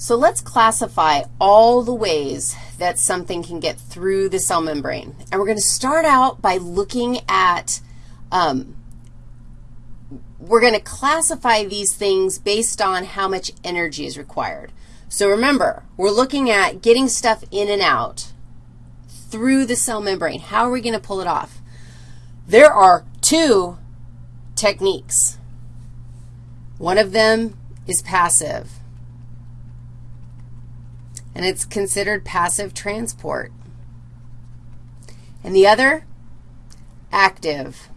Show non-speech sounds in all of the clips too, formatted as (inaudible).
So let's classify all the ways that something can get through the cell membrane. And we're going to start out by looking at, um, we're going to classify these things based on how much energy is required. So remember, we're looking at getting stuff in and out through the cell membrane. How are we going to pull it off? There are two techniques. One of them is passive and it's considered passive transport. And the other, active.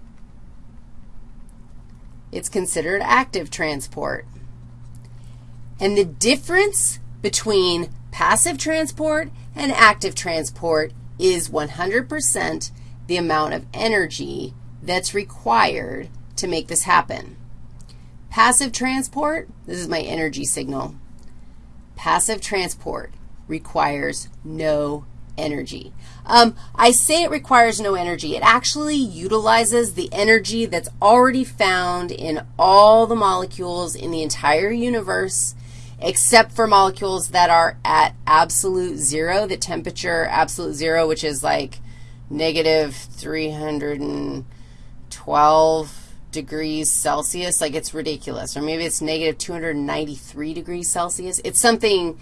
It's considered active transport. And the difference between passive transport and active transport is 100% the amount of energy that's required to make this happen. Passive transport, this is my energy signal. Passive transport requires no energy. Um, I say it requires no energy. It actually utilizes the energy that's already found in all the molecules in the entire universe except for molecules that are at absolute zero, the temperature absolute zero, which is like negative 312 degrees Celsius. Like it's ridiculous. Or maybe it's negative 293 degrees Celsius. It's something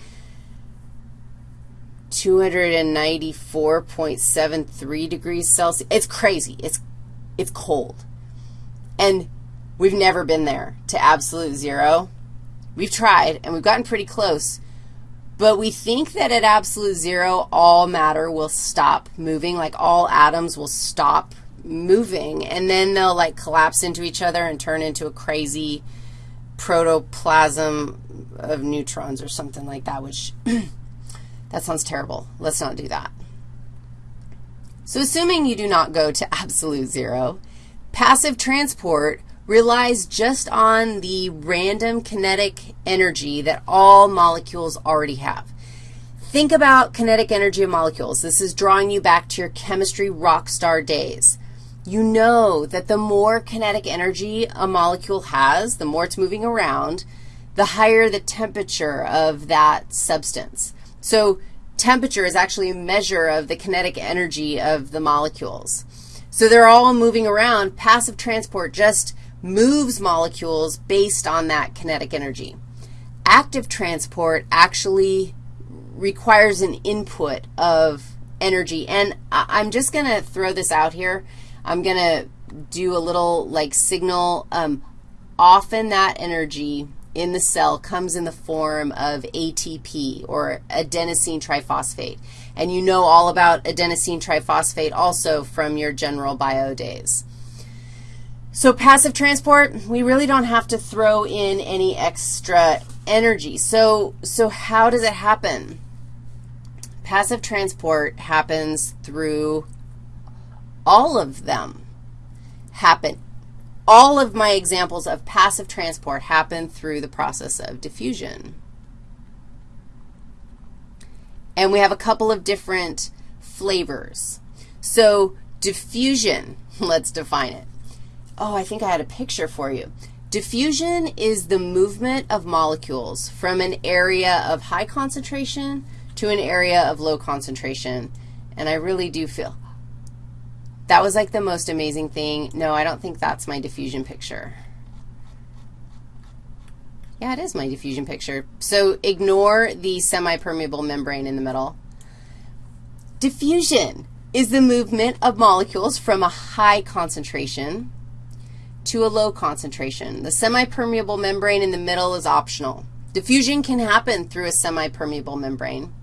294.73 degrees Celsius. It's crazy. It's, it's cold. And we've never been there to absolute zero. We've tried, and we've gotten pretty close. But we think that at absolute zero, all matter will stop moving, like all atoms will stop moving, and then they'll, like, collapse into each other and turn into a crazy protoplasm of neutrons or something like that, which (clears throat) That sounds terrible. Let's not do that. So assuming you do not go to (laughs) absolute zero, passive transport relies just on the random kinetic energy that all molecules already have. Think about kinetic energy of molecules. This is drawing you back to your chemistry rock star days. You know that the more kinetic energy a molecule has, the more it's moving around, the higher the temperature of that substance. So temperature is actually a measure of the kinetic energy of the molecules. So they're all moving around. Passive transport just moves molecules based on that kinetic energy. Active transport actually requires an input of energy. And I'm just going to throw this out here. I'm going to do a little, like, signal. Um, often that energy in the cell comes in the form of ATP, or adenosine triphosphate. And you know all about adenosine triphosphate also from your general bio days. So passive transport, we really don't have to throw in any extra energy. So, so how does it happen? Passive transport happens through all of them happen all of my examples of passive transport happen through the process of diffusion. And we have a couple of different flavors. So diffusion, (laughs) let's define it. Oh, I think I had a picture for you. Diffusion is the movement of molecules from an area of high concentration to an area of low concentration. And I really do feel, that was like the most amazing thing. No, I don't think that's my diffusion picture. Yeah, it is my diffusion picture. So ignore the semi-permeable membrane in the middle. Diffusion is the movement of molecules from a high concentration to a low concentration. The semi-permeable membrane in the middle is optional. Diffusion can happen through a semi-permeable membrane.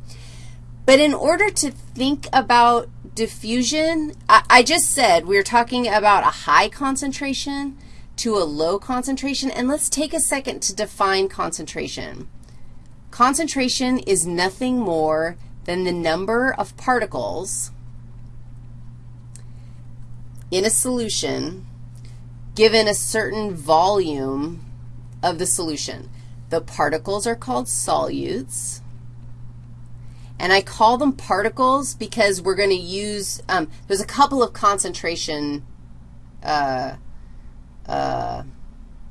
But in order to think about diffusion, I, I just said we are talking about a high concentration to a low concentration, and let's take a second to define concentration. Concentration is nothing more than the number of particles in a solution given a certain volume of the solution. The particles are called solutes. And I call them particles because we're going to use, um, there's a couple of concentration uh, uh,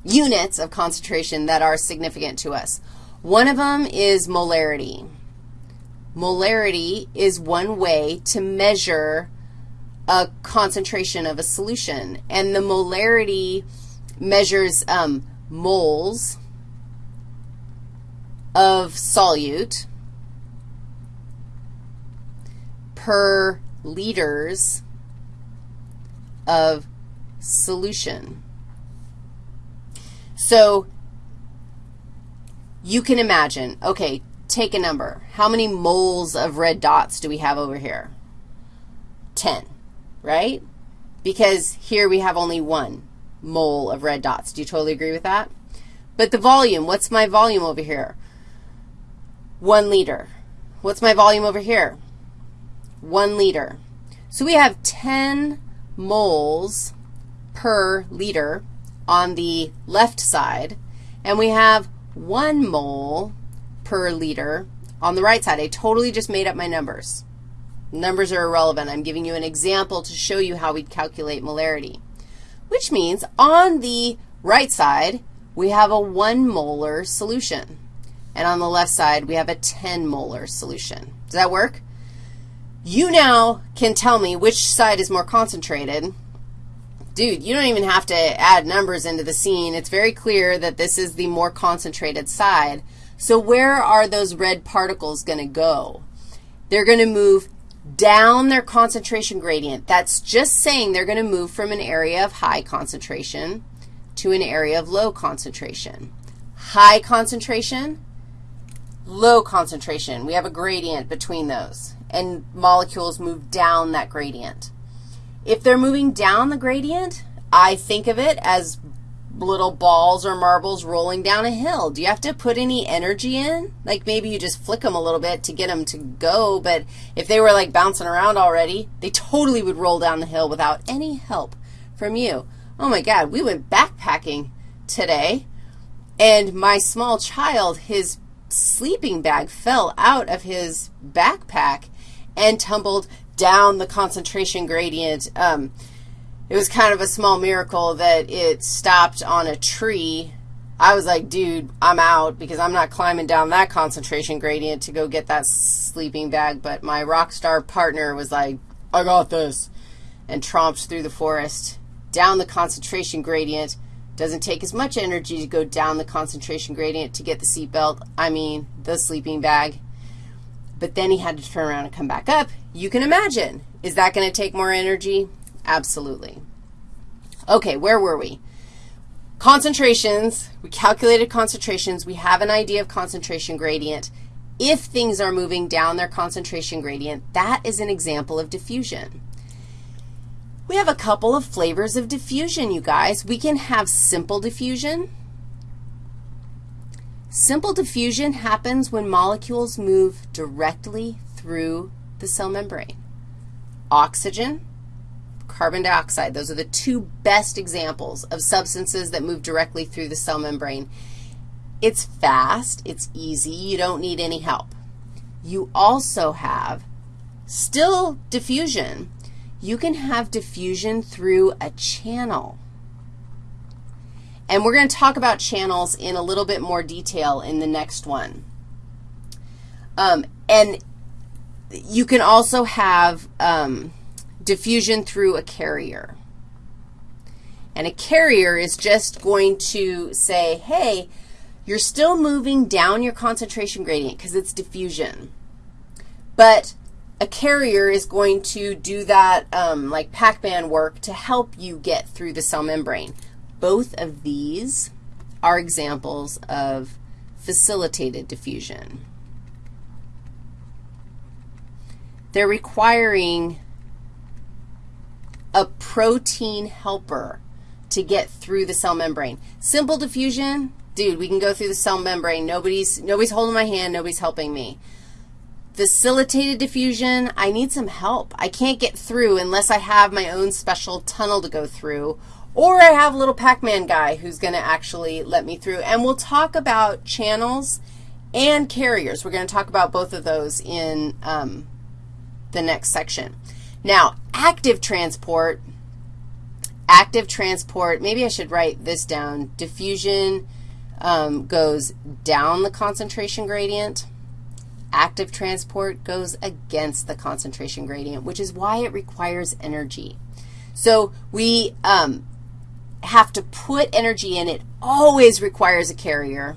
units of concentration that are significant to us. One of them is molarity. Molarity is one way to measure a concentration of a solution, and the molarity measures um, moles of solute per liters of solution. So you can imagine, okay, take a number. How many moles of red dots do we have over here? 10, right? Because here we have only one mole of red dots. Do you totally agree with that? But the volume, what's my volume over here? 1 liter. What's my volume over here? 1 liter. So we have 10 moles per liter on the left side, and we have 1 mole per liter on the right side. I totally just made up my numbers. Numbers are irrelevant. I'm giving you an example to show you how we calculate molarity, which means on the right side, we have a 1 molar solution. And on the left side, we have a 10 molar solution. Does that work? You now can tell me which side is more concentrated. Dude, you don't even have to add numbers into the scene. It's very clear that this is the more concentrated side. So where are those red particles going to go? They're going to move down their concentration gradient. That's just saying they're going to move from an area of high concentration to an area of low concentration. High concentration, low concentration. We have a gradient between those, and molecules move down that gradient. If they're moving down the gradient, I think of it as little balls or marbles rolling down a hill. Do you have to put any energy in? Like maybe you just flick them a little bit to get them to go, but if they were like bouncing around already, they totally would roll down the hill without any help from you. Oh my God, we went backpacking today, and my small child, his sleeping bag fell out of his backpack and tumbled down the concentration gradient. Um, it was kind of a small miracle that it stopped on a tree. I was like, dude, I'm out because I'm not climbing down that concentration gradient to go get that sleeping bag. But my rock star partner was like, I got this, and tromped through the forest down the concentration gradient. Doesn't take as much energy to go down the concentration gradient to get the seatbelt, I mean the sleeping bag. But then he had to turn around and come back up. You can imagine. Is that going to take more energy? Absolutely. Okay, where were we? Concentrations. We calculated concentrations. We have an idea of concentration gradient. If things are moving down their concentration gradient, that is an example of diffusion. We have a couple of flavors of diffusion, you guys. We can have simple diffusion. Simple diffusion happens when molecules move directly through the cell membrane. Oxygen, carbon dioxide, those are the two best examples of substances that move directly through the cell membrane. It's fast, it's easy, you don't need any help. You also have still diffusion, you can have diffusion through a channel. And we're going to talk about channels in a little bit more detail in the next one. Um, and you can also have um, diffusion through a carrier. And a carrier is just going to say, hey, you're still moving down your concentration gradient because it's diffusion. But a carrier is going to do that um, like Pac-Man work to help you get through the cell membrane. Both of these are examples of facilitated diffusion. They're requiring a protein helper to get through the cell membrane. Simple diffusion, dude, we can go through the cell membrane. Nobody's, nobody's holding my hand. Nobody's helping me. Facilitated diffusion, I need some help. I can't get through unless I have my own special tunnel to go through, or I have a little Pac-Man guy who's going to actually let me through. And we'll talk about channels and carriers. We're going to talk about both of those in um, the next section. Now, active transport, active transport, maybe I should write this down, diffusion, um, goes down the concentration gradient. Active transport goes against the concentration gradient, which is why it requires energy. So we um, have to put energy in. It always requires a carrier.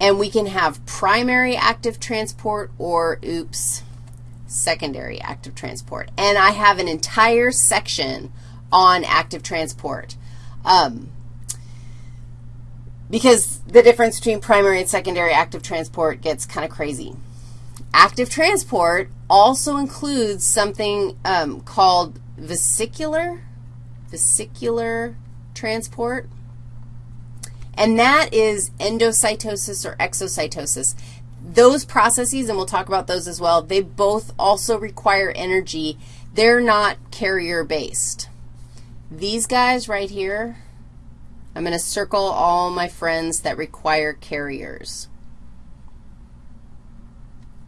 And we can have primary active transport or, oops, secondary active transport. And I have an entire section on active transport. Um, because the difference between primary and secondary active transport gets kind of crazy. Active transport also includes something um, called vesicular, vesicular transport, and that is endocytosis or exocytosis. Those processes, and we'll talk about those as well, they both also require energy. They're not carrier-based. These guys right here, I'm going to circle all my friends that require carriers.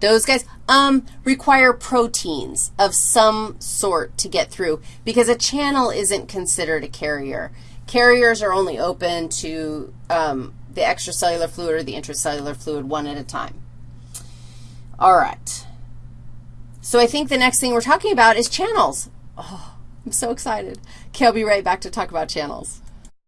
Those guys um, require proteins of some sort to get through because a channel isn't considered a carrier. Carriers are only open to um, the extracellular fluid or the intracellular fluid one at a time. All right. So I think the next thing we're talking about is channels. Oh, I'm so excited. Okay, I'll be right back to talk about channels.